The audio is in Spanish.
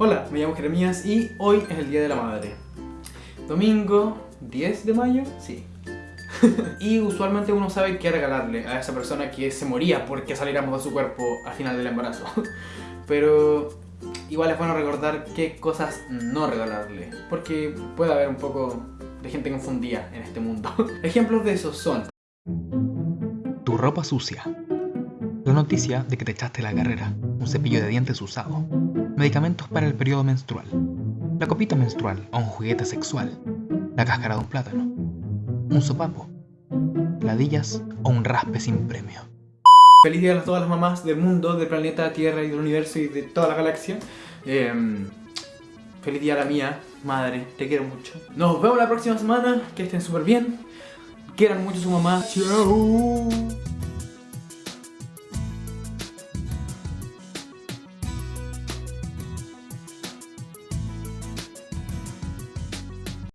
Hola, me llamo Jeremías y hoy es el Día de la Madre. Domingo 10 de mayo, sí. y usualmente uno sabe qué regalarle a esa persona que se moría porque saliéramos de su cuerpo al final del embarazo. Pero igual es bueno recordar qué cosas no regalarle, porque puede haber un poco de gente confundida en este mundo. Ejemplos de eso son... Tu ropa sucia. La noticia de que te echaste la carrera, un cepillo de dientes usado, medicamentos para el periodo menstrual, la copita menstrual o un juguete sexual, la cáscara de un plátano, un sopapo, ladillas o un raspe sin premio. Feliz día a todas las mamás del mundo, del planeta Tierra y del universo y de toda la galaxia. Eh, feliz día a la mía, madre, te quiero mucho. Nos vemos la próxima semana, que estén súper bien. Quieran mucho a su mamá. Chao.